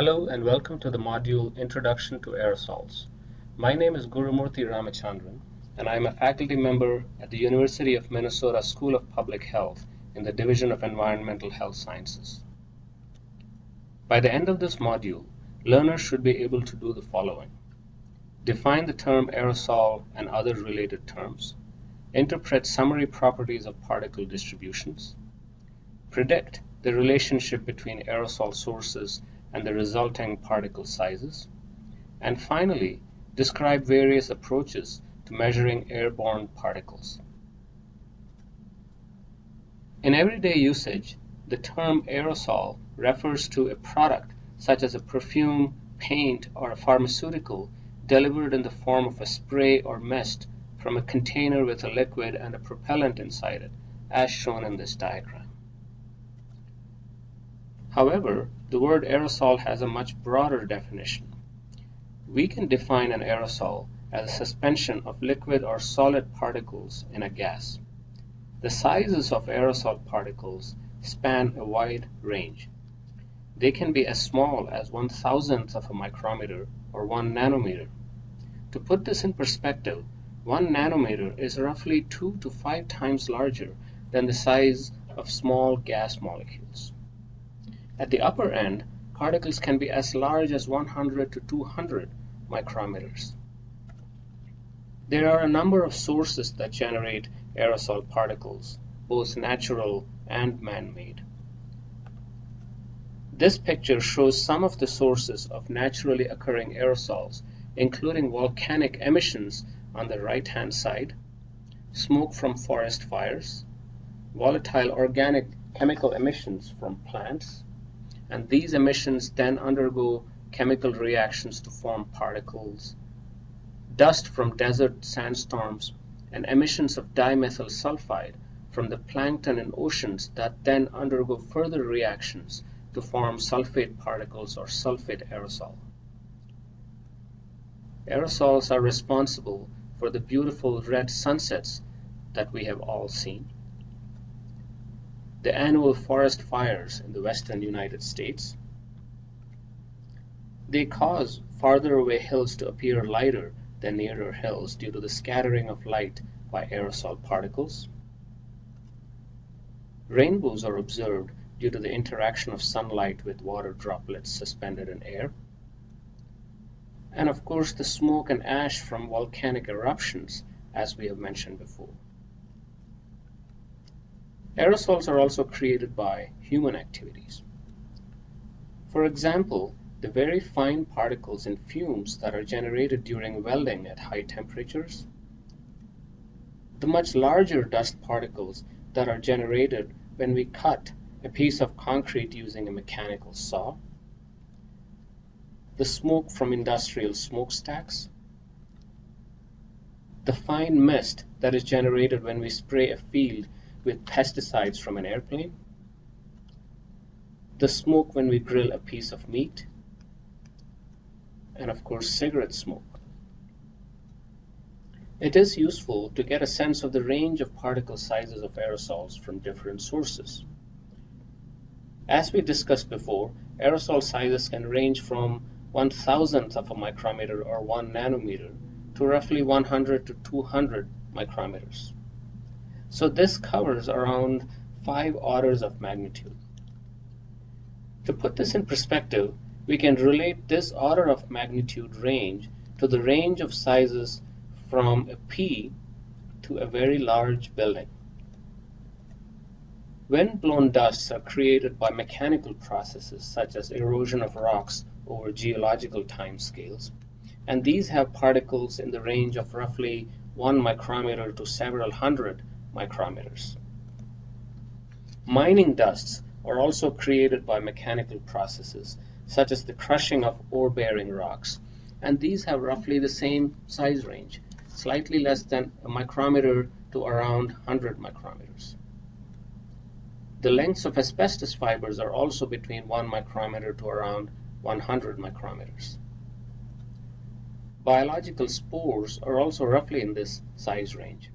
Hello and welcome to the module Introduction to Aerosols. My name is Gurumurthy Ramachandran and I am a faculty member at the University of Minnesota School of Public Health in the Division of Environmental Health Sciences. By the end of this module, learners should be able to do the following. Define the term aerosol and other related terms. Interpret summary properties of particle distributions. Predict the relationship between aerosol sources and the resulting particle sizes. And finally, describe various approaches to measuring airborne particles. In everyday usage, the term aerosol refers to a product such as a perfume, paint, or a pharmaceutical delivered in the form of a spray or mist from a container with a liquid and a propellant inside it, as shown in this diagram. However, the word aerosol has a much broader definition. We can define an aerosol as a suspension of liquid or solid particles in a gas. The sizes of aerosol particles span a wide range. They can be as small as one thousandth of a micrometer or one nanometer. To put this in perspective, one nanometer is roughly two to five times larger than the size of small gas molecules. At the upper end, particles can be as large as 100 to 200 micrometers. There are a number of sources that generate aerosol particles, both natural and man-made. This picture shows some of the sources of naturally occurring aerosols, including volcanic emissions on the right-hand side, smoke from forest fires, volatile organic chemical emissions from plants, and these emissions then undergo chemical reactions to form particles, dust from desert sandstorms, and emissions of dimethyl sulfide from the plankton in oceans that then undergo further reactions to form sulfate particles or sulfate aerosol. Aerosols are responsible for the beautiful red sunsets that we have all seen the annual forest fires in the western United States. They cause farther away hills to appear lighter than nearer hills due to the scattering of light by aerosol particles. Rainbows are observed due to the interaction of sunlight with water droplets suspended in air. And of course the smoke and ash from volcanic eruptions as we have mentioned before. Aerosols are also created by human activities. For example, the very fine particles and fumes that are generated during welding at high temperatures, the much larger dust particles that are generated when we cut a piece of concrete using a mechanical saw, the smoke from industrial smokestacks, the fine mist that is generated when we spray a field with pesticides from an airplane, the smoke when we grill a piece of meat, and of course cigarette smoke. It is useful to get a sense of the range of particle sizes of aerosols from different sources. As we discussed before, aerosol sizes can range from one thousandth of a micrometer or one nanometer to roughly 100 to 200 micrometers. So this covers around five orders of magnitude. To put this in perspective, we can relate this order of magnitude range to the range of sizes from a pea to a very large building. Wind-blown dusts are created by mechanical processes such as erosion of rocks over geological timescales, and these have particles in the range of roughly 1 micrometer to several hundred micrometers. Mining dusts are also created by mechanical processes, such as the crushing of ore-bearing rocks, and these have roughly the same size range, slightly less than a micrometer to around 100 micrometers. The lengths of asbestos fibers are also between 1 micrometer to around 100 micrometers. Biological spores are also roughly in this size range.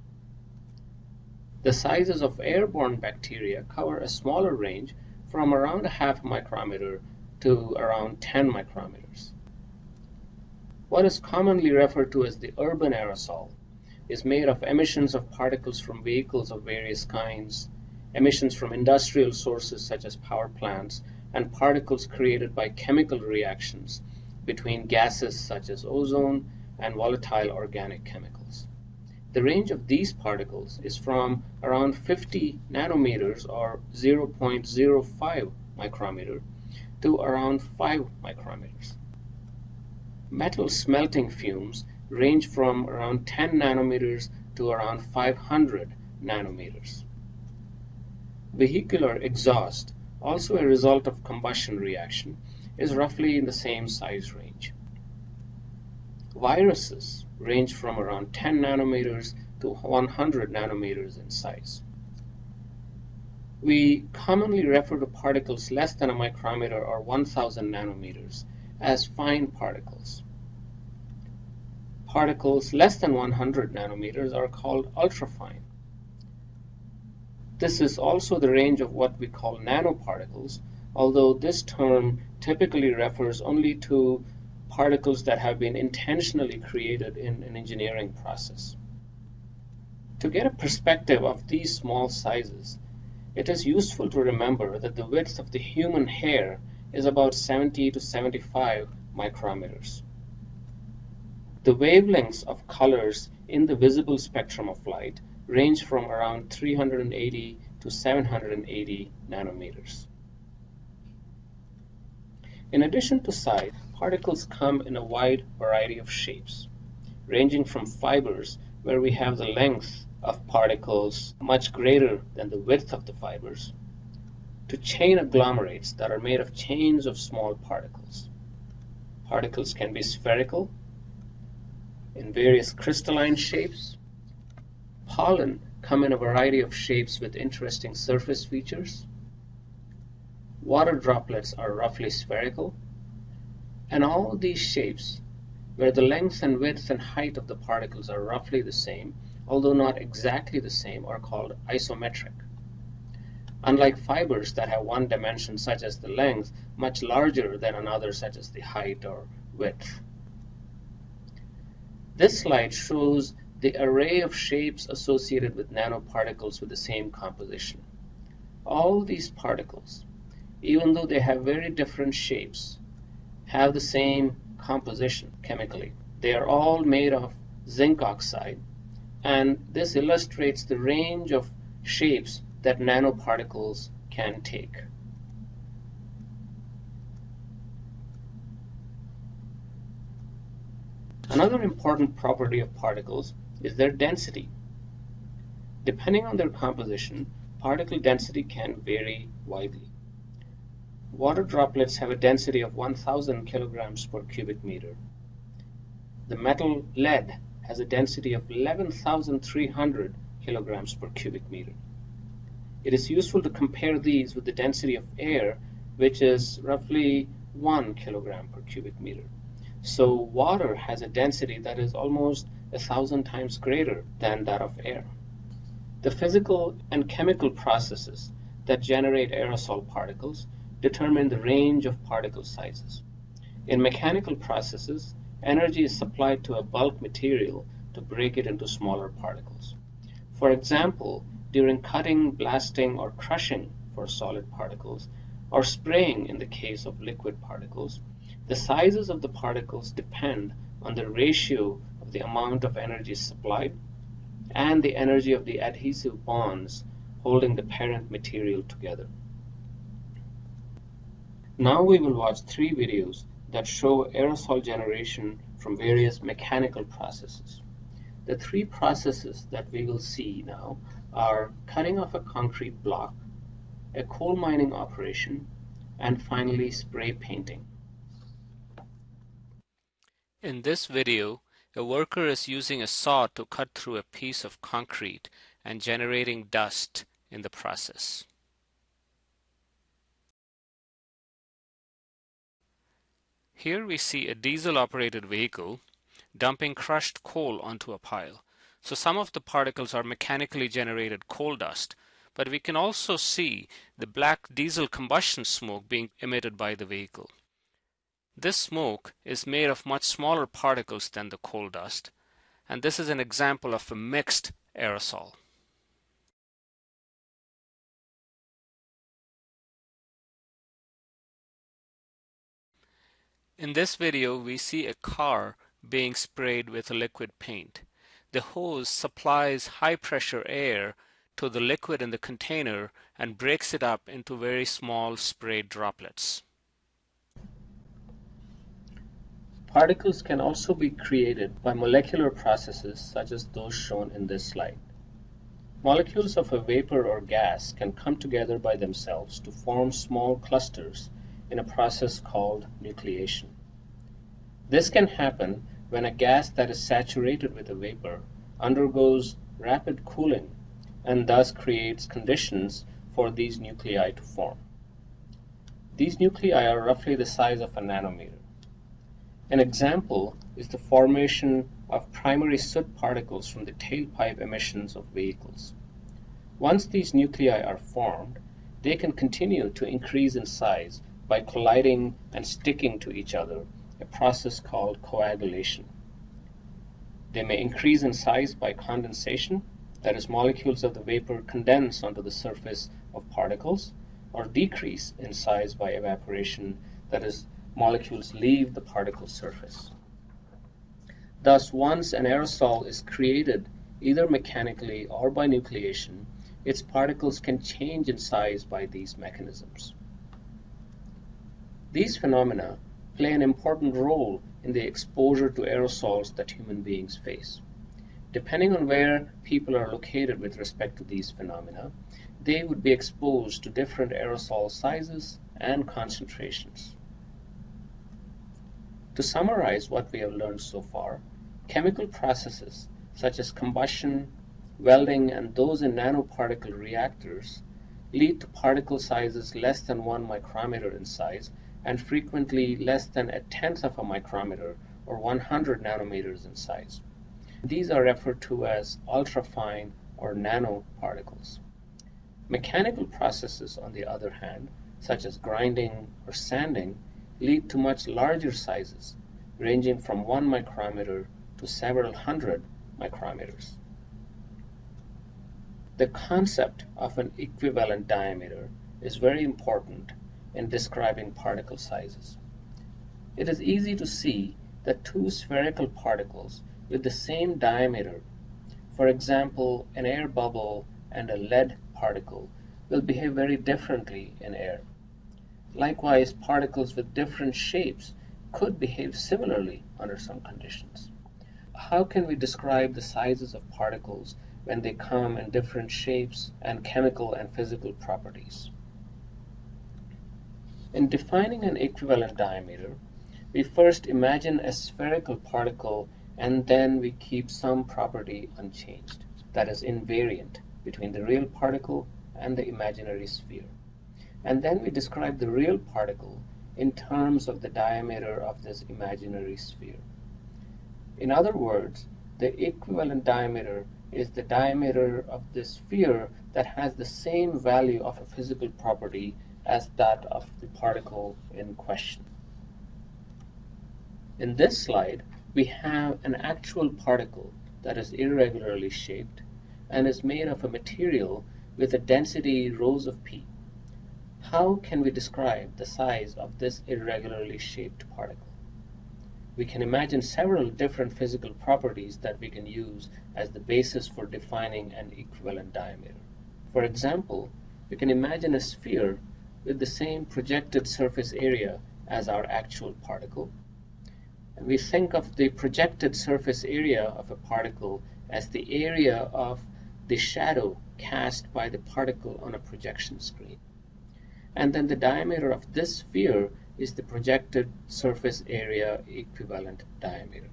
The sizes of airborne bacteria cover a smaller range from around a half micrometer to around 10 micrometers. What is commonly referred to as the urban aerosol is made of emissions of particles from vehicles of various kinds, emissions from industrial sources such as power plants, and particles created by chemical reactions between gases such as ozone and volatile organic chemicals. The range of these particles is from around 50 nanometers or 0.05 micrometer to around 5 micrometers. Metal smelting fumes range from around 10 nanometers to around 500 nanometers. Vehicular exhaust, also a result of combustion reaction, is roughly in the same size range. Viruses range from around 10 nanometers to 100 nanometers in size. We commonly refer to particles less than a micrometer or 1000 nanometers as fine particles. Particles less than 100 nanometers are called ultrafine. This is also the range of what we call nanoparticles, although this term typically refers only to particles that have been intentionally created in an engineering process. To get a perspective of these small sizes, it is useful to remember that the width of the human hair is about 70 to 75 micrometers. The wavelengths of colors in the visible spectrum of light range from around 380 to 780 nanometers. In addition to size, particles come in a wide variety of shapes, ranging from fibers, where we have the length of particles much greater than the width of the fibers, to chain agglomerates that are made of chains of small particles. Particles can be spherical in various crystalline shapes. Pollen come in a variety of shapes with interesting surface features. Water droplets are roughly spherical. And all these shapes, where the length and width and height of the particles are roughly the same, although not exactly the same, are called isometric. Unlike fibers that have one dimension such as the length, much larger than another such as the height or width. This slide shows the array of shapes associated with nanoparticles with the same composition. All these particles, even though they have very different shapes, have the same composition chemically. They are all made of zinc oxide, and this illustrates the range of shapes that nanoparticles can take. Another important property of particles is their density. Depending on their composition, particle density can vary widely. Water droplets have a density of 1000 kilograms per cubic meter. The metal lead has a density of 11,300 kilograms per cubic meter. It is useful to compare these with the density of air, which is roughly 1 kilogram per cubic meter. So water has a density that is almost a thousand times greater than that of air. The physical and chemical processes that generate aerosol particles determine the range of particle sizes. In mechanical processes, energy is supplied to a bulk material to break it into smaller particles. For example, during cutting, blasting, or crushing for solid particles, or spraying in the case of liquid particles, the sizes of the particles depend on the ratio of the amount of energy supplied and the energy of the adhesive bonds holding the parent material together. Now we will watch three videos that show aerosol generation from various mechanical processes. The three processes that we will see now are cutting off a concrete block, a coal mining operation, and finally spray painting. In this video, a worker is using a saw to cut through a piece of concrete and generating dust in the process. Here we see a diesel-operated vehicle dumping crushed coal onto a pile. So some of the particles are mechanically generated coal dust, but we can also see the black diesel combustion smoke being emitted by the vehicle. This smoke is made of much smaller particles than the coal dust, and this is an example of a mixed aerosol. In this video, we see a car being sprayed with liquid paint. The hose supplies high pressure air to the liquid in the container and breaks it up into very small spray droplets. Particles can also be created by molecular processes such as those shown in this slide. Molecules of a vapor or gas can come together by themselves to form small clusters in a process called nucleation. This can happen when a gas that is saturated with a vapor undergoes rapid cooling and thus creates conditions for these nuclei to form. These nuclei are roughly the size of a nanometer. An example is the formation of primary soot particles from the tailpipe emissions of vehicles. Once these nuclei are formed, they can continue to increase in size by colliding and sticking to each other, a process called coagulation. They may increase in size by condensation, that is, molecules of the vapor condense onto the surface of particles, or decrease in size by evaporation, that is, molecules leave the particle surface. Thus, once an aerosol is created, either mechanically or by nucleation, its particles can change in size by these mechanisms. These phenomena play an important role in the exposure to aerosols that human beings face. Depending on where people are located with respect to these phenomena, they would be exposed to different aerosol sizes and concentrations. To summarize what we have learned so far, chemical processes such as combustion, welding, and those in nanoparticle reactors lead to particle sizes less than 1 micrometer in size and frequently less than a tenth of a micrometer or 100 nanometers in size. These are referred to as ultrafine or nanoparticles. Mechanical processes, on the other hand, such as grinding or sanding, lead to much larger sizes, ranging from 1 micrometer to several hundred micrometers. The concept of an equivalent diameter is very important in describing particle sizes. It is easy to see that two spherical particles with the same diameter, for example an air bubble and a lead particle, will behave very differently in air. Likewise, particles with different shapes could behave similarly under some conditions. How can we describe the sizes of particles when they come in different shapes and chemical and physical properties? In defining an equivalent diameter, we first imagine a spherical particle and then we keep some property unchanged, that is invariant, between the real particle and the imaginary sphere. And then we describe the real particle in terms of the diameter of this imaginary sphere. In other words, the equivalent diameter is the diameter of the sphere that has the same value of a physical property as that of the particle in question. In this slide, we have an actual particle that is irregularly shaped and is made of a material with a density rhos of p. How can we describe the size of this irregularly shaped particle? We can imagine several different physical properties that we can use as the basis for defining an equivalent diameter. For example, we can imagine a sphere with the same projected surface area as our actual particle. And we think of the projected surface area of a particle as the area of the shadow cast by the particle on a projection screen. And then the diameter of this sphere is the projected surface area equivalent diameter.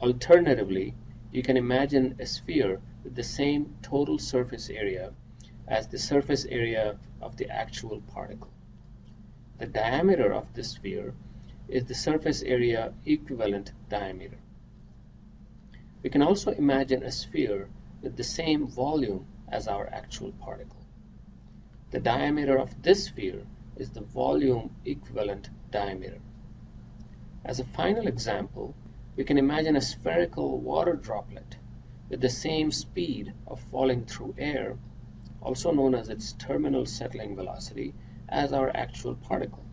Alternatively, you can imagine a sphere with the same total surface area as the surface area of the actual particle. The diameter of this sphere is the surface area equivalent diameter. We can also imagine a sphere with the same volume as our actual particle. The diameter of this sphere is the volume equivalent diameter. As a final example, we can imagine a spherical water droplet with the same speed of falling through air, also known as its terminal settling velocity, as our actual particle.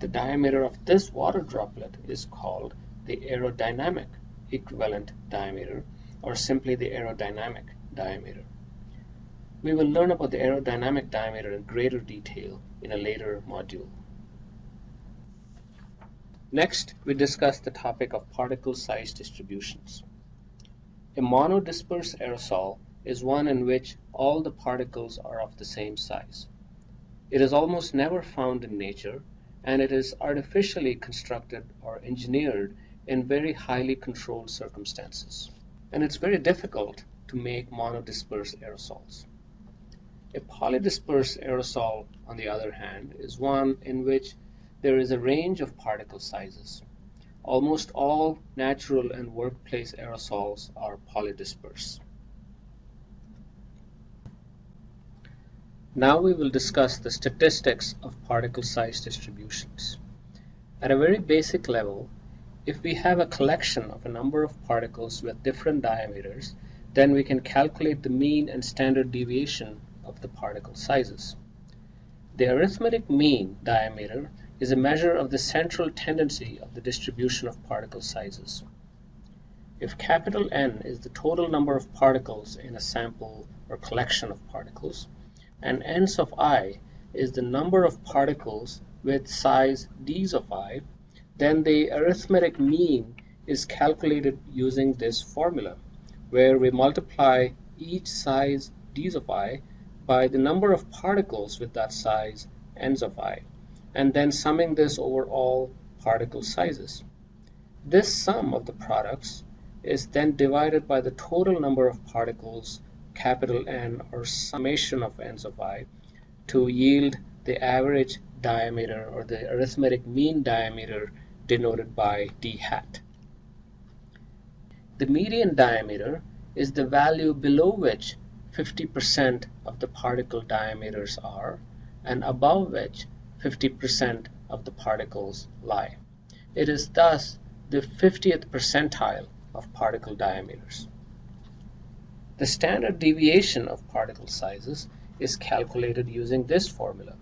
The diameter of this water droplet is called the aerodynamic equivalent diameter or simply the aerodynamic diameter. We will learn about the aerodynamic diameter in greater detail in a later module. Next, we discuss the topic of particle size distributions. A monodisperse aerosol is one in which all the particles are of the same size. It is almost never found in nature, and it is artificially constructed or engineered in very highly controlled circumstances. And it's very difficult to make monodisperse aerosols. A polydisperse aerosol, on the other hand, is one in which there is a range of particle sizes. Almost all natural and workplace aerosols are polydisperse. Now we will discuss the statistics of particle size distributions. At a very basic level, if we have a collection of a number of particles with different diameters, then we can calculate the mean and standard deviation of the particle sizes. The arithmetic mean diameter is a measure of the central tendency of the distribution of particle sizes. If capital N is the total number of particles in a sample or collection of particles, and n's of i is the number of particles with size d's of i, then the arithmetic mean is calculated using this formula, where we multiply each size d's of i by the number of particles with that size n's of i, and then summing this over all particle sizes. This sum of the products is then divided by the total number of particles N or summation of n's of i to yield the average diameter or the arithmetic mean diameter denoted by d hat. The median diameter is the value below which 50% of the particle diameters are, and above which 50% of the particles lie. It is thus the 50th percentile of particle diameters. The standard deviation of particle sizes is calculated using this formula.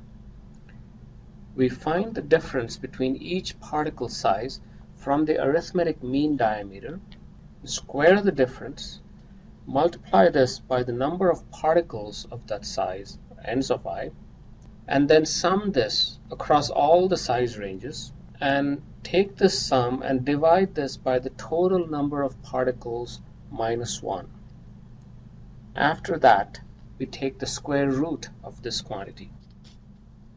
We find the difference between each particle size from the arithmetic mean diameter, square the difference, multiply this by the number of particles of that size, n's of i, and then sum this across all the size ranges and take this sum and divide this by the total number of particles minus 1. After that, we take the square root of this quantity.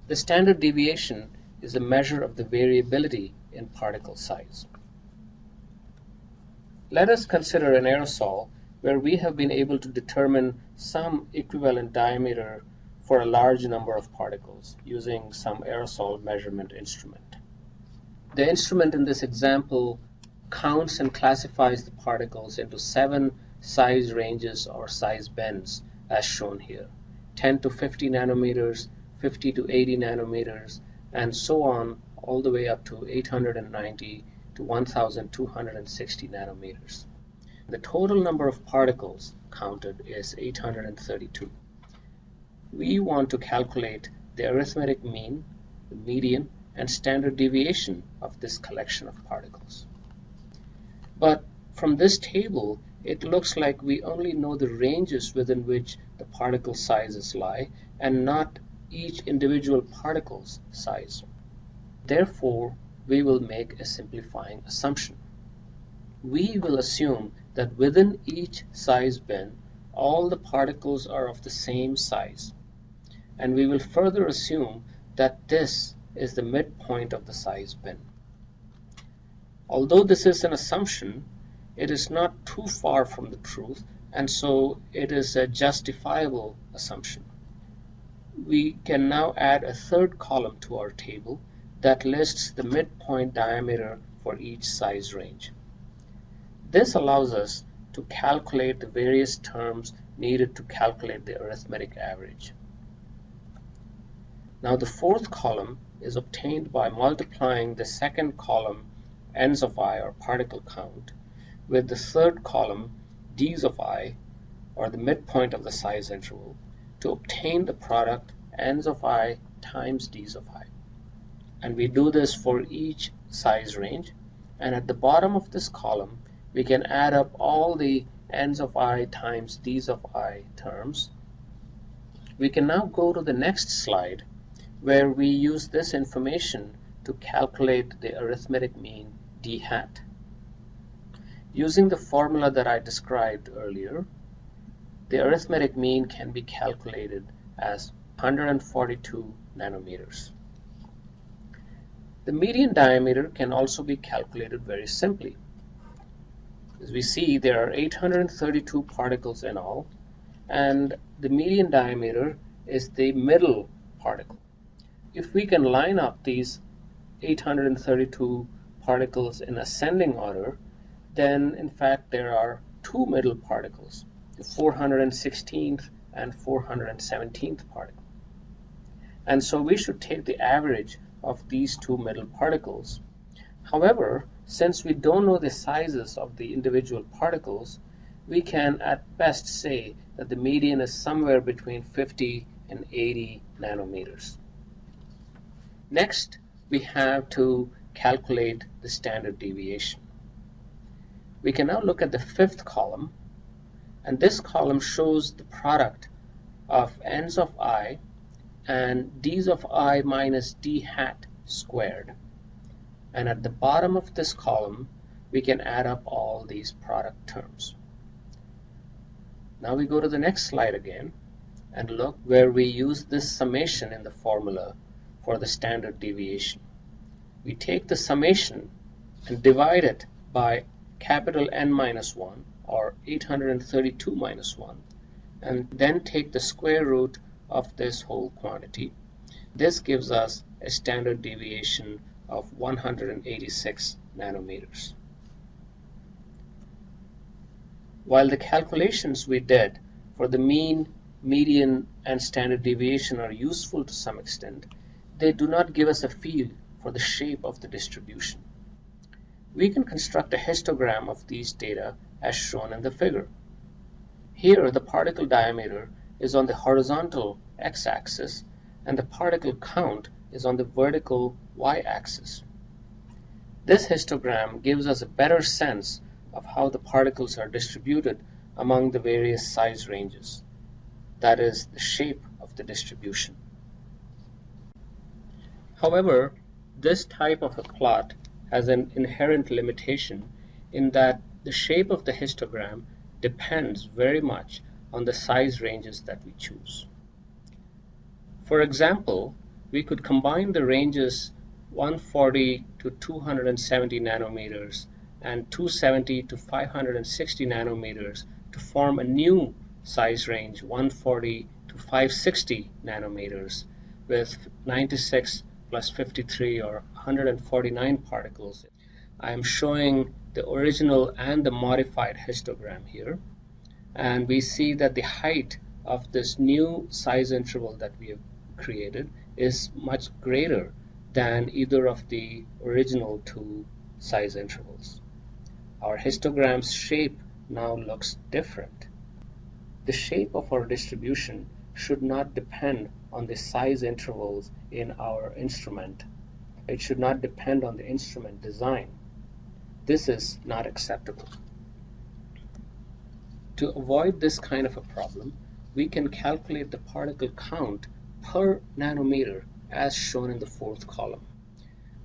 The standard deviation is a measure of the variability in particle size. Let us consider an aerosol where we have been able to determine some equivalent diameter for a large number of particles using some aerosol measurement instrument. The instrument in this example counts and classifies the particles into seven size ranges or size bands as shown here 10 to 50 nanometers 50 to 80 nanometers and so on all the way up to 890 to 1260 nanometers. The total number of particles counted is 832. We want to calculate the arithmetic mean, the median, and standard deviation of this collection of particles. But from this table, it looks like we only know the ranges within which the particle sizes lie and not each individual particle's size. Therefore, we will make a simplifying assumption. We will assume that within each size bin all the particles are of the same size and we will further assume that this is the midpoint of the size bin. Although this is an assumption, it is not too far from the truth and so it is a justifiable assumption. We can now add a third column to our table that lists the midpoint diameter for each size range. This allows us to calculate the various terms needed to calculate the arithmetic average. Now the fourth column is obtained by multiplying the second column n's of i or particle count with the third column d's of i or the midpoint of the size interval to obtain the product n's of i times d's of i. And we do this for each size range and at the bottom of this column we can add up all the n's of i times d's of i terms. We can now go to the next slide where we use this information to calculate the arithmetic mean d hat. Using the formula that I described earlier, the arithmetic mean can be calculated as 142 nanometers. The median diameter can also be calculated very simply. As we see, there are 832 particles in all, and the median diameter is the middle particle. If we can line up these 832 particles in ascending order, then in fact there are two middle particles, the 416th and 417th particle. And so we should take the average of these two middle particles. However, since we don't know the sizes of the individual particles, we can at best say that the median is somewhere between 50 and 80 nanometers. Next, we have to calculate the standard deviation. We can now look at the fifth column, and this column shows the product of n's of i and d's of i minus d hat squared. And at the bottom of this column, we can add up all these product terms. Now we go to the next slide again and look where we use this summation in the formula for the standard deviation. We take the summation and divide it by capital N minus 1 or 832 minus 1 and then take the square root of this whole quantity. This gives us a standard deviation of 186 nanometers. While the calculations we did for the mean, median, and standard deviation are useful to some extent, they do not give us a feel for the shape of the distribution. We can construct a histogram of these data as shown in the figure. Here the particle diameter is on the horizontal x-axis and the particle count is on the vertical y-axis. This histogram gives us a better sense of how the particles are distributed among the various size ranges. That is, the shape of the distribution. However, this type of a plot has an inherent limitation in that the shape of the histogram depends very much on the size ranges that we choose. For example, we could combine the ranges 140 to 270 nanometers and 270 to 560 nanometers to form a new size range 140 to 560 nanometers with 96 plus 53 or 149 particles. I am showing the original and the modified histogram here and we see that the height of this new size interval that we have created is much greater than either of the original two size intervals. Our histogram's shape now looks different. The shape of our distribution should not depend on the size intervals in our instrument. It should not depend on the instrument design. This is not acceptable. To avoid this kind of a problem, we can calculate the particle count per nanometer as shown in the fourth column.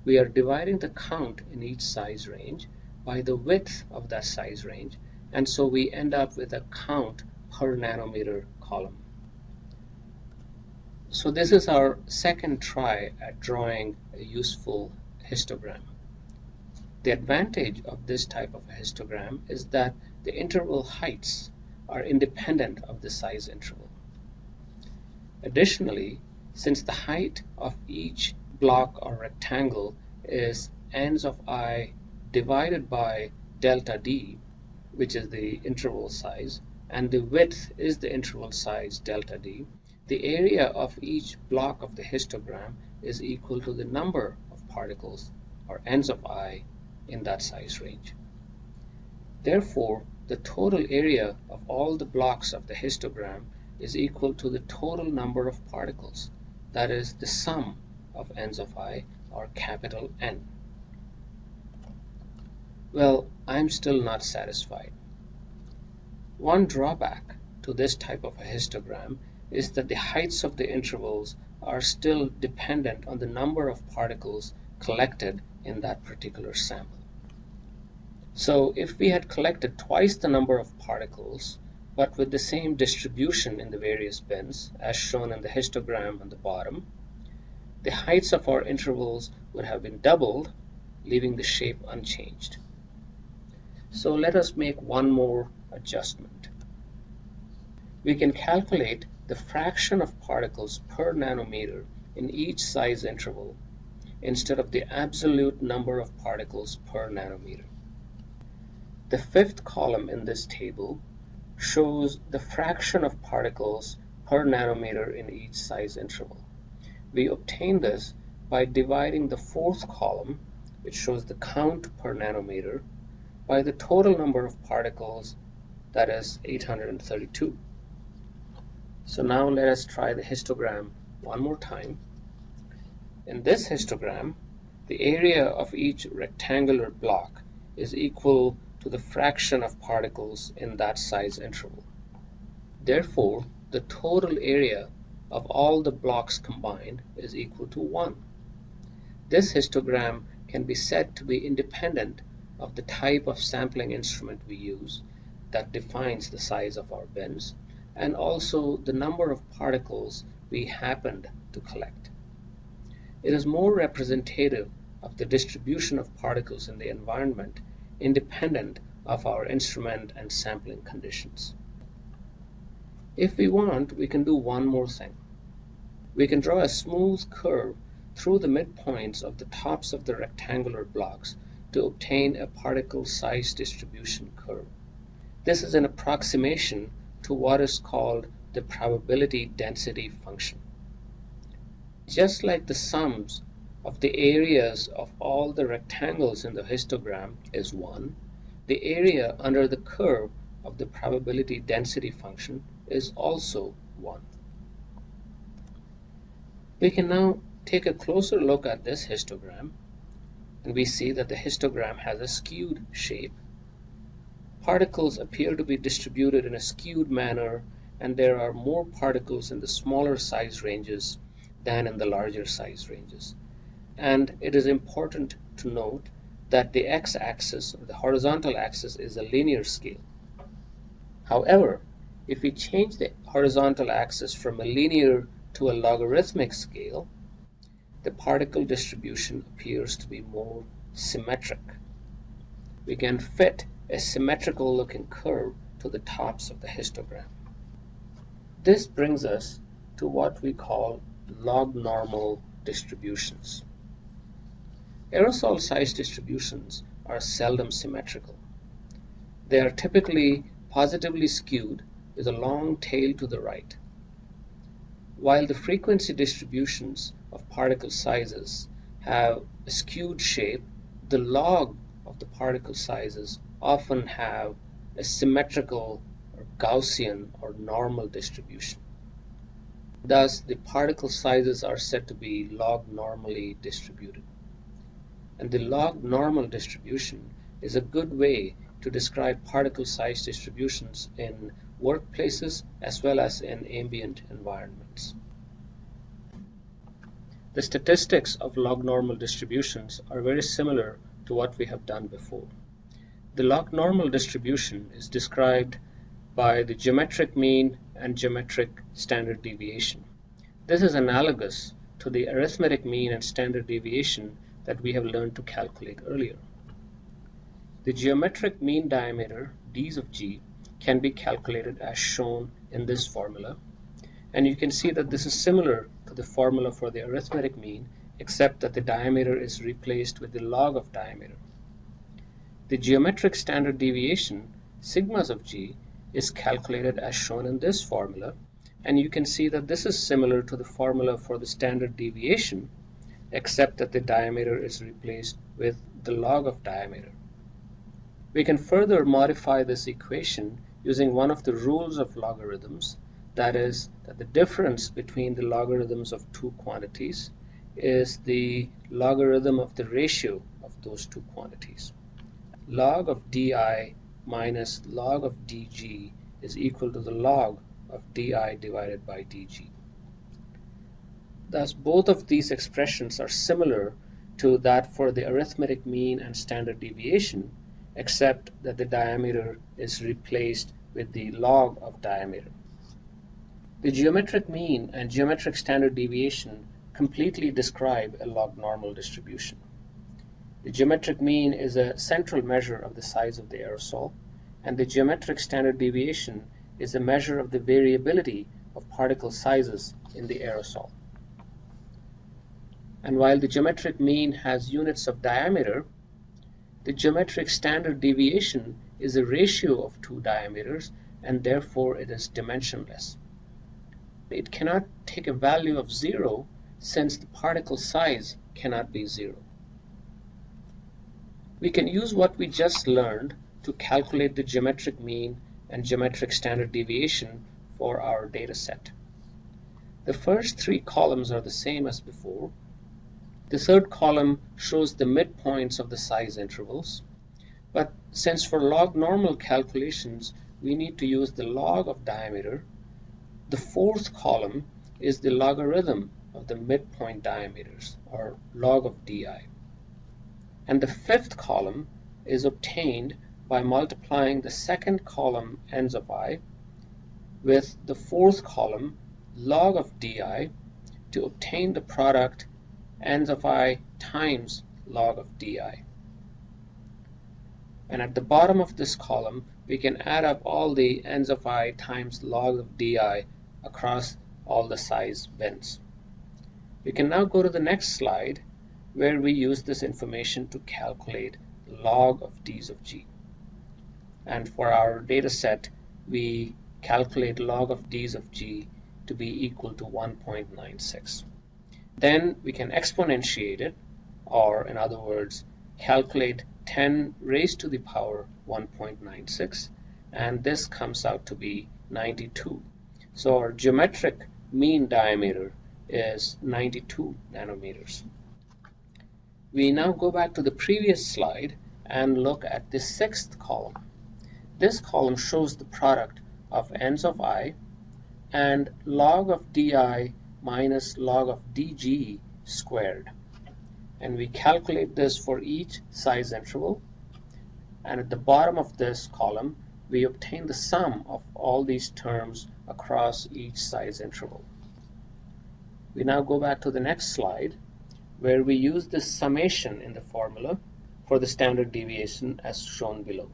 We are dividing the count in each size range by the width of that size range and so we end up with a count per nanometer column. So this is our second try at drawing a useful histogram. The advantage of this type of histogram is that the interval heights are independent of the size interval. Additionally, since the height of each block or rectangle is n's of i divided by delta d, which is the interval size, and the width is the interval size delta d, the area of each block of the histogram is equal to the number of particles or n's of i in that size range. Therefore, the total area of all the blocks of the histogram is equal to the total number of particles, that is the sum of n's of i or capital N. Well, I'm still not satisfied. One drawback to this type of a histogram is that the heights of the intervals are still dependent on the number of particles collected in that particular sample. So if we had collected twice the number of particles, but with the same distribution in the various bins, as shown in the histogram on the bottom, the heights of our intervals would have been doubled, leaving the shape unchanged. So let us make one more adjustment. We can calculate the fraction of particles per nanometer in each size interval instead of the absolute number of particles per nanometer. The fifth column in this table shows the fraction of particles per nanometer in each size interval. We obtain this by dividing the fourth column, which shows the count per nanometer, by the total number of particles, that is 832. So now let us try the histogram one more time. In this histogram, the area of each rectangular block is equal to the fraction of particles in that size interval. Therefore, the total area of all the blocks combined is equal to 1. This histogram can be said to be independent of the type of sampling instrument we use that defines the size of our bins and also the number of particles we happened to collect. It is more representative of the distribution of particles in the environment independent of our instrument and sampling conditions. If we want, we can do one more thing. We can draw a smooth curve through the midpoints of the tops of the rectangular blocks to obtain a particle size distribution curve. This is an approximation to what is called the probability density function. Just like the sums of the areas of all the rectangles in the histogram is 1, the area under the curve of the probability density function is also 1. We can now take a closer look at this histogram and we see that the histogram has a skewed shape. Particles appear to be distributed in a skewed manner and there are more particles in the smaller size ranges than in the larger size ranges and it is important to note that the x-axis the horizontal axis is a linear scale. However, if we change the horizontal axis from a linear to a logarithmic scale, the particle distribution appears to be more symmetric. We can fit a symmetrical looking curve to the tops of the histogram. This brings us to what we call log normal distributions. Aerosol size distributions are seldom symmetrical. They are typically positively skewed with a long tail to the right. While the frequency distributions of particle sizes have a skewed shape, the log of the particle sizes often have a symmetrical or Gaussian or normal distribution. Thus, the particle sizes are said to be log normally distributed and the log normal distribution is a good way to describe particle size distributions in workplaces as well as in ambient environments. The statistics of log normal distributions are very similar to what we have done before. The log normal distribution is described by the geometric mean and geometric standard deviation. This is analogous to the arithmetic mean and standard deviation that we have learned to calculate earlier. The geometric mean diameter, d's of g, can be calculated as shown in this formula. And you can see that this is similar to the formula for the arithmetic mean, except that the diameter is replaced with the log of diameter. The geometric standard deviation, sigmas of g, is calculated as shown in this formula and you can see that this is similar to the formula for the standard deviation except that the diameter is replaced with the log of diameter. We can further modify this equation using one of the rules of logarithms that is that the difference between the logarithms of two quantities is the logarithm of the ratio of those two quantities. Log of di minus log of dg is equal to the log of di divided by dg. Thus both of these expressions are similar to that for the arithmetic mean and standard deviation except that the diameter is replaced with the log of diameter. The geometric mean and geometric standard deviation completely describe a log normal distribution. The geometric mean is a central measure of the size of the aerosol, and the geometric standard deviation is a measure of the variability of particle sizes in the aerosol. And while the geometric mean has units of diameter, the geometric standard deviation is a ratio of two diameters and therefore it is dimensionless. It cannot take a value of zero since the particle size cannot be zero. We can use what we just learned to calculate the geometric mean and geometric standard deviation for our data set. The first three columns are the same as before, the third column shows the midpoints of the size intervals. But since for log normal calculations we need to use the log of diameter, the fourth column is the logarithm of the midpoint diameters, or log of di. And the fifth column is obtained by multiplying the second column ends of i with the fourth column log of di to obtain the product ends of i times log of di. And at the bottom of this column, we can add up all the ends of i times log of di across all the size bins. We can now go to the next slide where we use this information to calculate log of d's of g. And for our data set, we calculate log of d's of g to be equal to 1.96. Then we can exponentiate it, or in other words, calculate 10 raised to the power 1.96, and this comes out to be 92. So our geometric mean diameter is 92 nanometers. We now go back to the previous slide and look at the sixth column. This column shows the product of ends of i and log of di minus log of dg squared. And we calculate this for each size interval. And at the bottom of this column, we obtain the sum of all these terms across each size interval. We now go back to the next slide, where we use this summation in the formula for the standard deviation as shown below.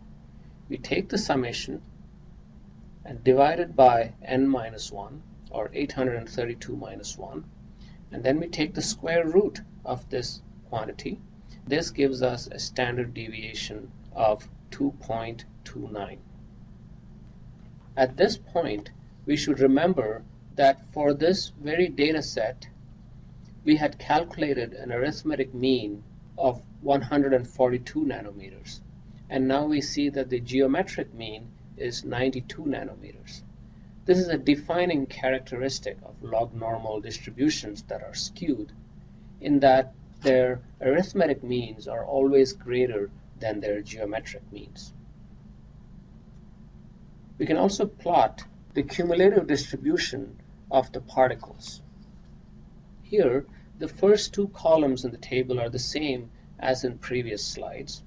We take the summation and divide it by n minus 1 or 832 minus 1 and then we take the square root of this quantity this gives us a standard deviation of 2.29 at this point we should remember that for this very data set we had calculated an arithmetic mean of 142 nanometers and now we see that the geometric mean is 92 nanometers this is a defining characteristic of log normal distributions that are skewed in that their arithmetic means are always greater than their geometric means. We can also plot the cumulative distribution of the particles. Here, the first two columns in the table are the same as in previous slides,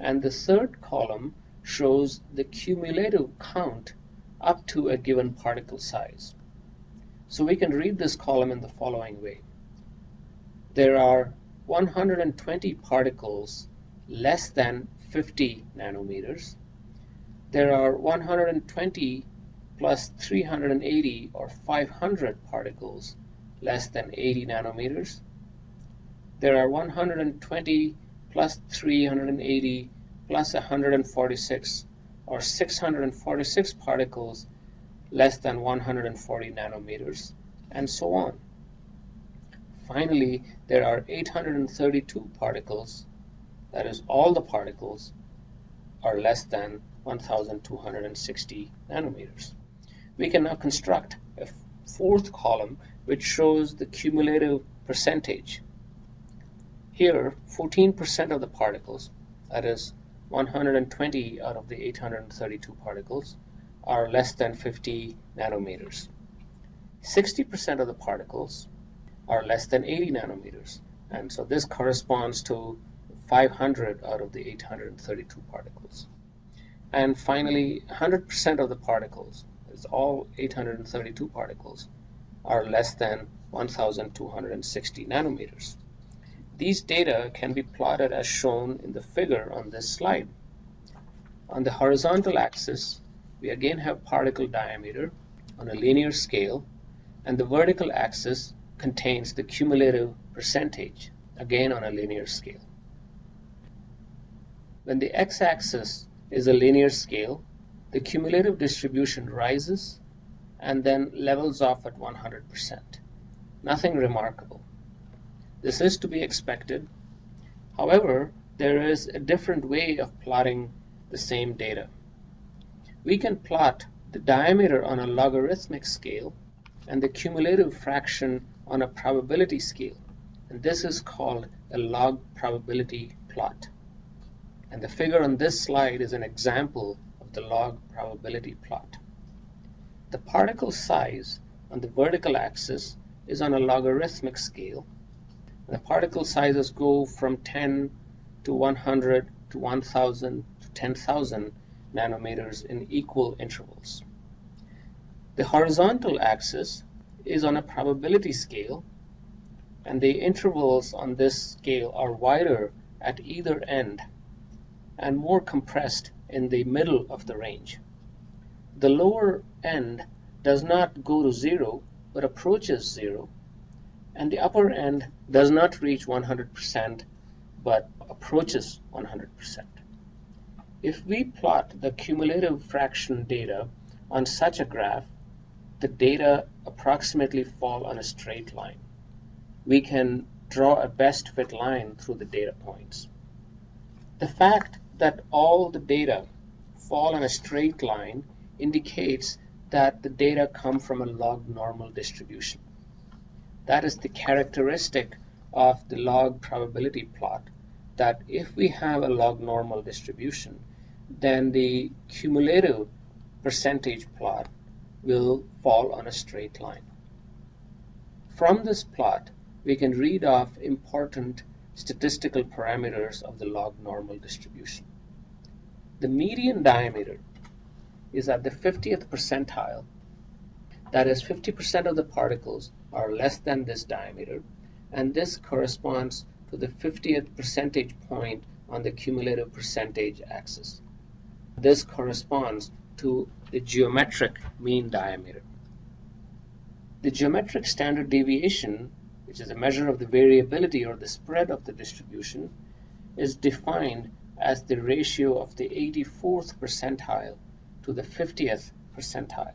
and the third column shows the cumulative count up to a given particle size. So we can read this column in the following way. There are 120 particles less than 50 nanometers. There are 120 plus 380 or 500 particles less than 80 nanometers. There are 120 plus 380 plus 146 or 646 particles less than 140 nanometers, and so on. Finally, there are 832 particles, that is all the particles, are less than 1260 nanometers. We can now construct a fourth column which shows the cumulative percentage. Here, 14% of the particles, that is 120 out of the 832 particles, are less than 50 nanometers. 60% of the particles are less than 80 nanometers. And so this corresponds to 500 out of the 832 particles. And finally, 100% of the particles, it's all 832 particles, are less than 1260 nanometers. These data can be plotted as shown in the figure on this slide. On the horizontal axis, we again have particle diameter on a linear scale, and the vertical axis contains the cumulative percentage, again on a linear scale. When the x-axis is a linear scale, the cumulative distribution rises and then levels off at 100%. Nothing remarkable. This is to be expected. However, there is a different way of plotting the same data we can plot the diameter on a logarithmic scale and the cumulative fraction on a probability scale. And this is called a log probability plot. And the figure on this slide is an example of the log probability plot. The particle size on the vertical axis is on a logarithmic scale. The particle sizes go from 10 to 100 to 1000 to 10,000 nanometers in equal intervals. The horizontal axis is on a probability scale and the intervals on this scale are wider at either end and more compressed in the middle of the range. The lower end does not go to zero but approaches zero and the upper end does not reach 100% but approaches 100%. If we plot the cumulative fraction data on such a graph, the data approximately fall on a straight line. We can draw a best fit line through the data points. The fact that all the data fall on a straight line indicates that the data come from a log normal distribution. That is the characteristic of the log probability plot that if we have a log normal distribution, then the cumulative percentage plot will fall on a straight line. From this plot, we can read off important statistical parameters of the log normal distribution. The median diameter is at the 50th percentile. That is 50% of the particles are less than this diameter, and this corresponds to the 50th percentage point on the cumulative percentage axis. This corresponds to the geometric mean diameter. The geometric standard deviation, which is a measure of the variability or the spread of the distribution, is defined as the ratio of the 84th percentile to the 50th percentile.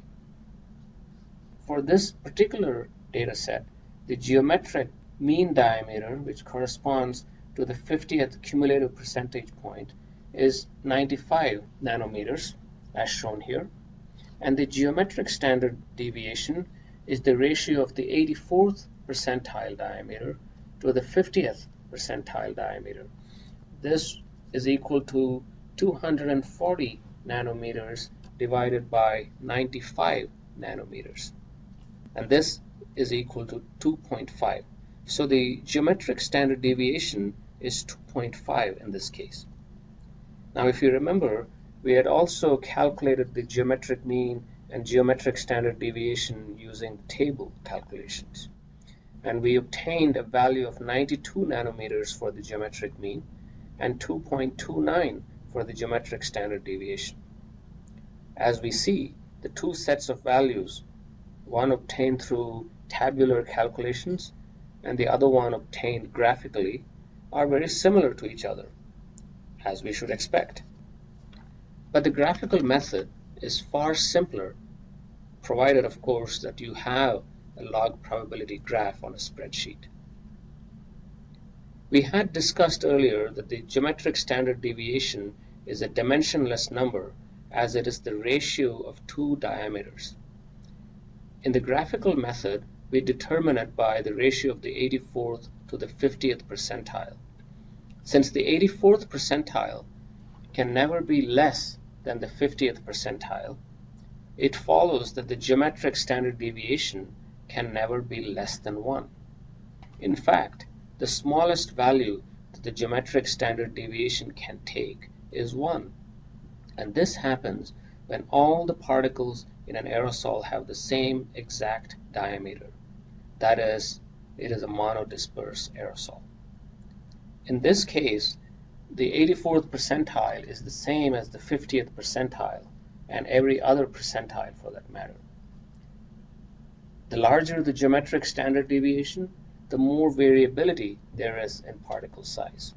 For this particular data set, the geometric mean diameter, which corresponds to the 50th cumulative percentage point, is 95 nanometers as shown here and the geometric standard deviation is the ratio of the 84th percentile diameter to the 50th percentile diameter. This is equal to 240 nanometers divided by 95 nanometers and this is equal to 2.5 so the geometric standard deviation is 2.5 in this case now if you remember, we had also calculated the geometric mean and geometric standard deviation using table calculations. And we obtained a value of 92 nanometers for the geometric mean and 2.29 for the geometric standard deviation. As we see, the two sets of values, one obtained through tabular calculations and the other one obtained graphically, are very similar to each other as we should expect. But the graphical method is far simpler, provided of course that you have a log probability graph on a spreadsheet. We had discussed earlier that the geometric standard deviation is a dimensionless number as it is the ratio of two diameters. In the graphical method, we determine it by the ratio of the 84th to the 50th percentile. Since the 84th percentile can never be less than the 50th percentile, it follows that the geometric standard deviation can never be less than 1. In fact, the smallest value that the geometric standard deviation can take is 1. And this happens when all the particles in an aerosol have the same exact diameter. That is, it is a monodisperse aerosol. In this case, the 84th percentile is the same as the 50th percentile and every other percentile for that matter. The larger the geometric standard deviation, the more variability there is in particle size.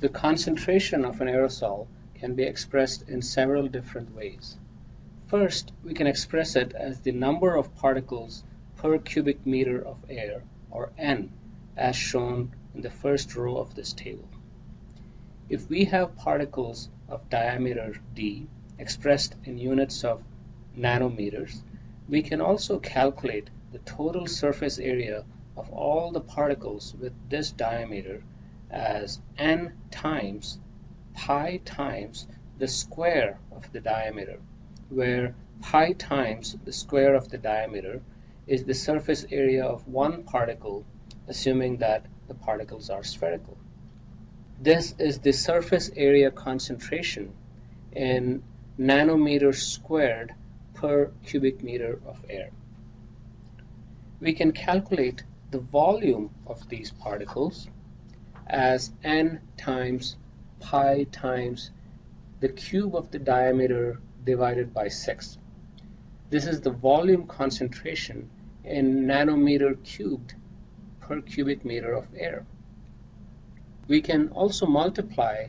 The concentration of an aerosol can be expressed in several different ways. First, we can express it as the number of particles per cubic meter of air, or N, as shown in the first row of this table. If we have particles of diameter d expressed in units of nanometers, we can also calculate the total surface area of all the particles with this diameter as n times pi times the square of the diameter, where pi times the square of the diameter is the surface area of one particle, assuming that the particles are spherical. This is the surface area concentration in nanometers squared per cubic meter of air we can calculate the volume of these particles as n times pi times the cube of the diameter divided by 6. This is the volume concentration in nanometer cubed per cubic meter of air. We can also multiply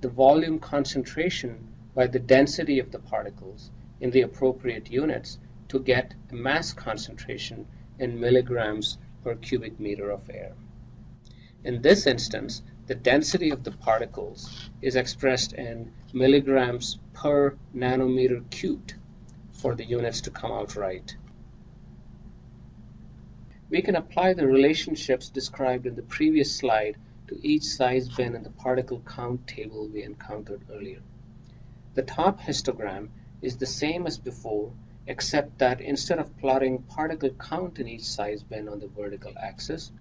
the volume concentration by the density of the particles in the appropriate units to get a mass concentration in milligrams per cubic meter of air. In this instance, the density of the particles is expressed in milligrams per nanometer cubed for the units to come out right. We can apply the relationships described in the previous slide to each size bin in the particle count table we encountered earlier. The top histogram is the same as before except that instead of plotting particle count in each size bin on the vertical axis,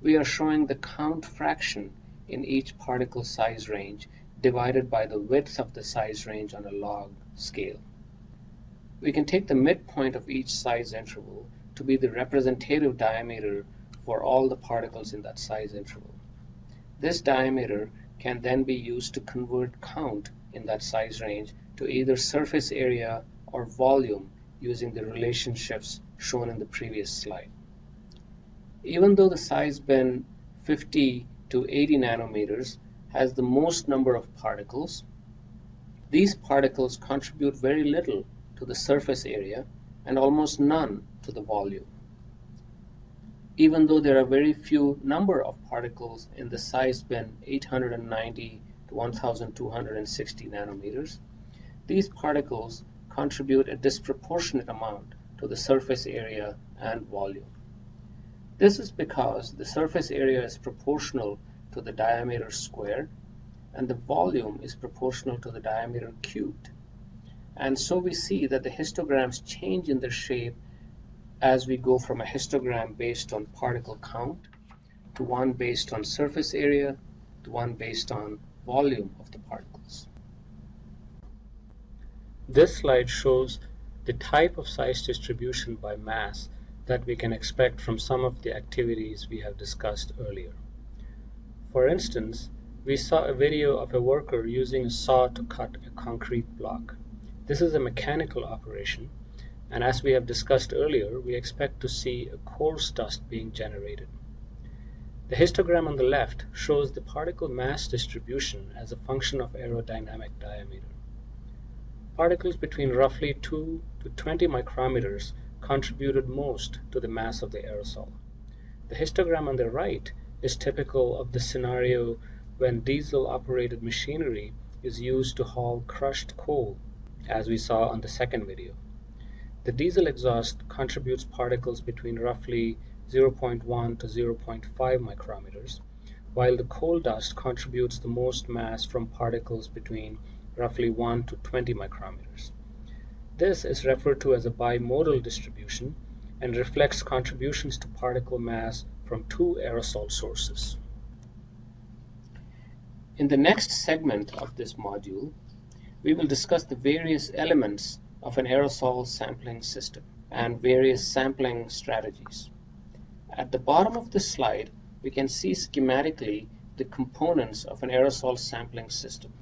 we are showing the count fraction in each particle size range divided by the width of the size range on a log scale. We can take the midpoint of each size interval to be the representative diameter for all the particles in that size interval. This diameter can then be used to convert count in that size range to either surface area or volume using the relationships shown in the previous slide. Even though the size bin 50 to 80 nanometers has the most number of particles, these particles contribute very little to the surface area and almost none to the volume. Even though there are very few number of particles in the size bin 890 to 1260 nanometers, these particles contribute a disproportionate amount to the surface area and volume. This is because the surface area is proportional to the diameter squared and the volume is proportional to the diameter cubed. And so we see that the histograms change in their shape as we go from a histogram based on particle count to one based on surface area to one based on volume of the particles. This slide shows the type of size distribution by mass that we can expect from some of the activities we have discussed earlier. For instance, we saw a video of a worker using a saw to cut a concrete block. This is a mechanical operation, and as we have discussed earlier, we expect to see a coarse dust being generated. The histogram on the left shows the particle mass distribution as a function of aerodynamic diameter. Particles between roughly 2 to 20 micrometers contributed most to the mass of the aerosol. The histogram on the right is typical of the scenario when diesel-operated machinery is used to haul crushed coal, as we saw on the second video. The diesel exhaust contributes particles between roughly 0.1 to 0.5 micrometers, while the coal dust contributes the most mass from particles between roughly 1 to 20 micrometers. This is referred to as a bimodal distribution and reflects contributions to particle mass from two aerosol sources. In the next segment of this module, we will discuss the various elements of an aerosol sampling system and various sampling strategies. At the bottom of this slide, we can see schematically the components of an aerosol sampling system.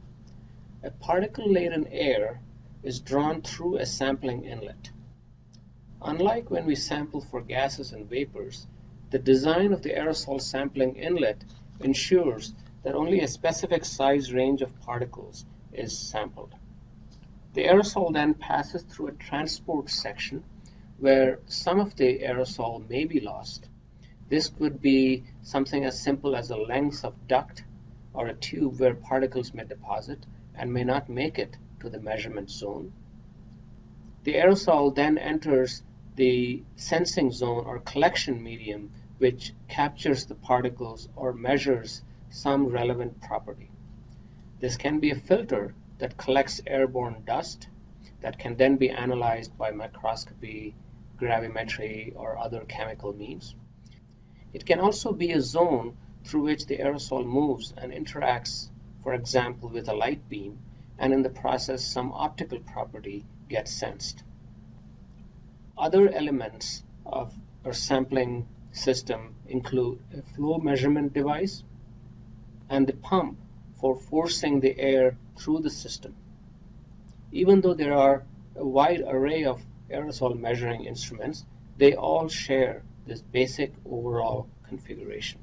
A particle-laden air is drawn through a sampling inlet. Unlike when we sample for gases and vapors, the design of the aerosol sampling inlet ensures that only a specific size range of particles is sampled. The aerosol then passes through a transport section where some of the aerosol may be lost. This could be something as simple as a length of duct or a tube where particles may deposit and may not make it to the measurement zone. The aerosol then enters the sensing zone or collection medium which captures the particles or measures some relevant property. This can be a filter that collects airborne dust that can then be analyzed by microscopy, gravimetry, or other chemical means. It can also be a zone through which the aerosol moves and interacts, for example, with a light beam, and in the process some optical property gets sensed. Other elements of our sampling system include a flow measurement device, and the pump for forcing the air through the system. Even though there are a wide array of aerosol measuring instruments, they all share this basic overall configuration.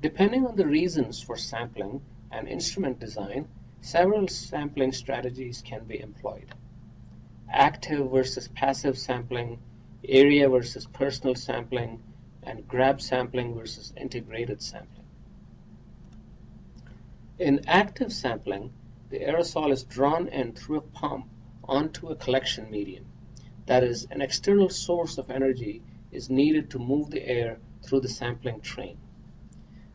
Depending on the reasons for sampling and instrument design, several sampling strategies can be employed. Active versus passive sampling, area versus personal sampling, and grab sampling versus integrated sampling. In active sampling, the aerosol is drawn in through a pump onto a collection medium. That is, an external source of energy is needed to move the air through the sampling train.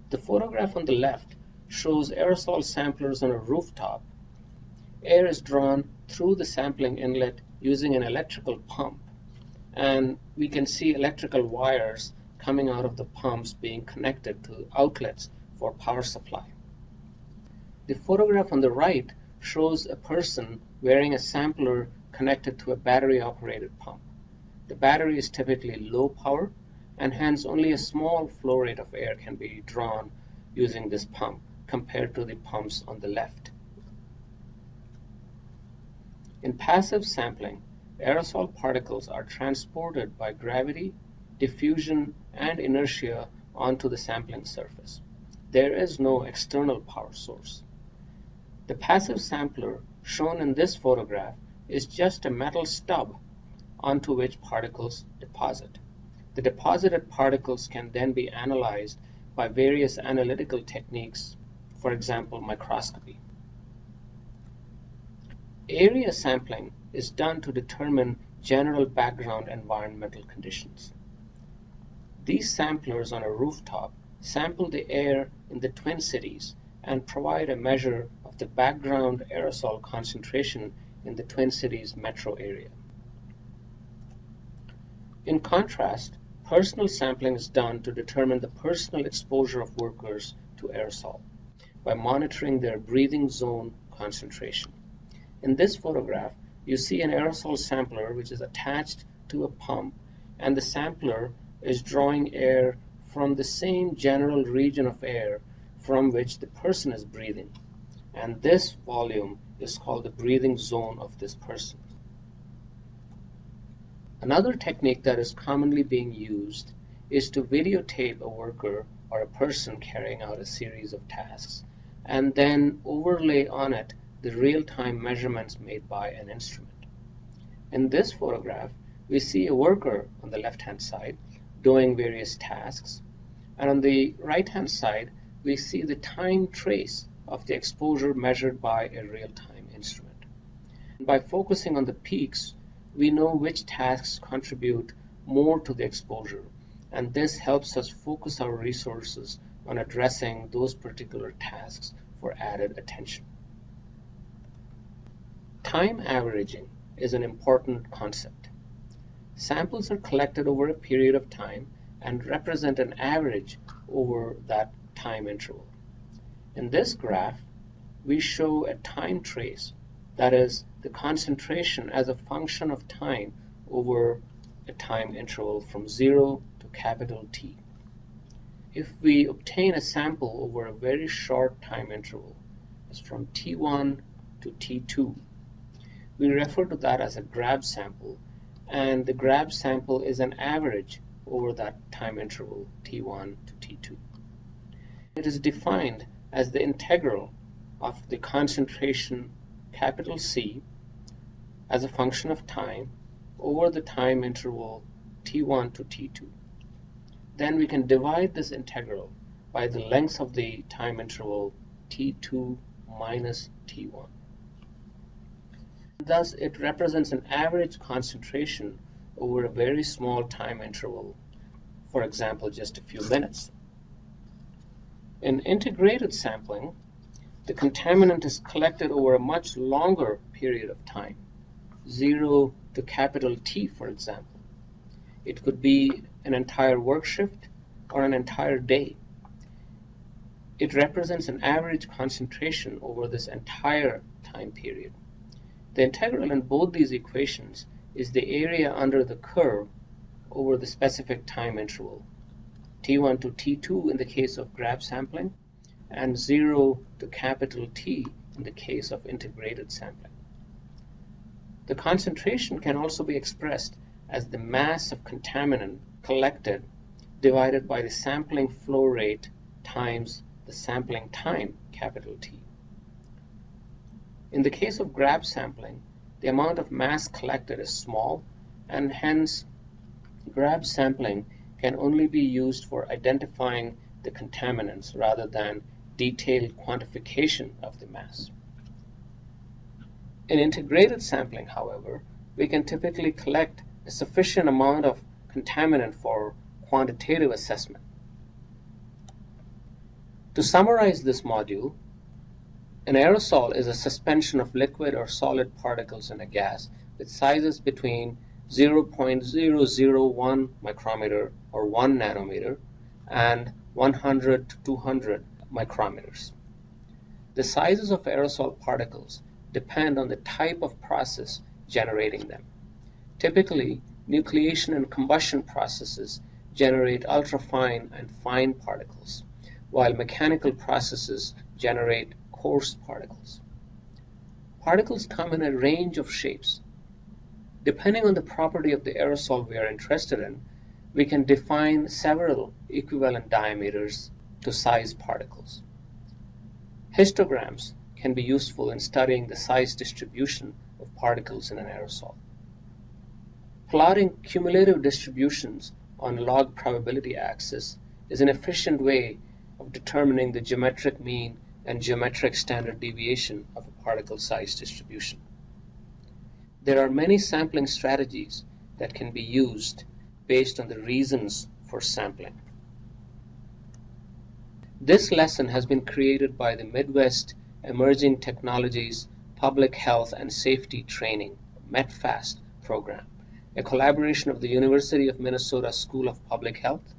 The photograph on the left shows aerosol samplers on a rooftop. Air is drawn through the sampling inlet using an electrical pump, and we can see electrical wires coming out of the pumps being connected to outlets for power supply. The photograph on the right shows a person wearing a sampler connected to a battery-operated pump. The battery is typically low power, and hence only a small flow rate of air can be drawn using this pump compared to the pumps on the left. In passive sampling, aerosol particles are transported by gravity diffusion, and inertia onto the sampling surface. There is no external power source. The passive sampler shown in this photograph is just a metal stub onto which particles deposit. The deposited particles can then be analyzed by various analytical techniques, for example, microscopy. Area sampling is done to determine general background environmental conditions. These samplers on a rooftop sample the air in the Twin Cities and provide a measure of the background aerosol concentration in the Twin Cities metro area. In contrast, personal sampling is done to determine the personal exposure of workers to aerosol by monitoring their breathing zone concentration. In this photograph, you see an aerosol sampler which is attached to a pump and the sampler is drawing air from the same general region of air from which the person is breathing. And this volume is called the breathing zone of this person. Another technique that is commonly being used is to videotape a worker or a person carrying out a series of tasks and then overlay on it the real-time measurements made by an instrument. In this photograph, we see a worker on the left-hand side doing various tasks, and on the right-hand side, we see the time trace of the exposure measured by a real-time instrument. By focusing on the peaks, we know which tasks contribute more to the exposure, and this helps us focus our resources on addressing those particular tasks for added attention. Time averaging is an important concept. Samples are collected over a period of time and represent an average over that time interval. In this graph, we show a time trace, that is, the concentration as a function of time over a time interval from 0 to capital T. If we obtain a sample over a very short time interval, as from T1 to T2, we refer to that as a grab sample, and the grab sample is an average over that time interval T1 to T2. It is defined as the integral of the concentration capital C as a function of time over the time interval T1 to T2. Then we can divide this integral by the hmm. length of the time interval T2 minus T1. Thus, it represents an average concentration over a very small time interval, for example, just a few minutes. In integrated sampling, the contaminant is collected over a much longer period of time, 0 to capital T, for example. It could be an entire work shift or an entire day. It represents an average concentration over this entire time period. The integral in both these equations is the area under the curve over the specific time interval. T1 to T2 in the case of grab sampling, and 0 to capital T in the case of integrated sampling. The concentration can also be expressed as the mass of contaminant collected divided by the sampling flow rate times the sampling time, capital T. In the case of grab sampling, the amount of mass collected is small, and hence grab sampling can only be used for identifying the contaminants rather than detailed quantification of the mass. In integrated sampling, however, we can typically collect a sufficient amount of contaminant for quantitative assessment. To summarize this module, an aerosol is a suspension of liquid or solid particles in a gas with sizes between 0.001 micrometer or 1 nanometer and 100 to 200 micrometers. The sizes of aerosol particles depend on the type of process generating them. Typically, nucleation and combustion processes generate ultrafine and fine particles, while mechanical processes generate coarse particles. Particles come in a range of shapes, Depending on the property of the aerosol we are interested in, we can define several equivalent diameters to size particles. Histograms can be useful in studying the size distribution of particles in an aerosol. Plotting cumulative distributions on log probability axis is an efficient way of determining the geometric mean and geometric standard deviation of a particle size distribution. There are many sampling strategies that can be used based on the reasons for sampling. This lesson has been created by the Midwest Emerging Technologies Public Health and Safety Training METPHAST program, a collaboration of the University of Minnesota School of Public Health,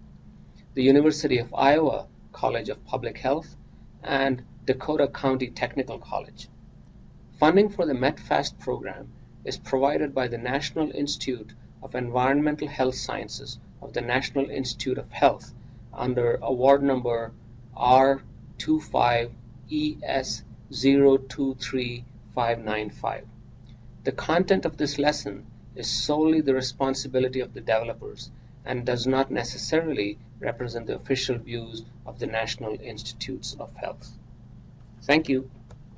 the University of Iowa College of Public Health, and Dakota County Technical College. Funding for the METPHAST program is provided by the National Institute of Environmental Health Sciences of the National Institute of Health under award number R25ES023595. The content of this lesson is solely the responsibility of the developers and does not necessarily represent the official views of the National Institutes of Health. Thank you.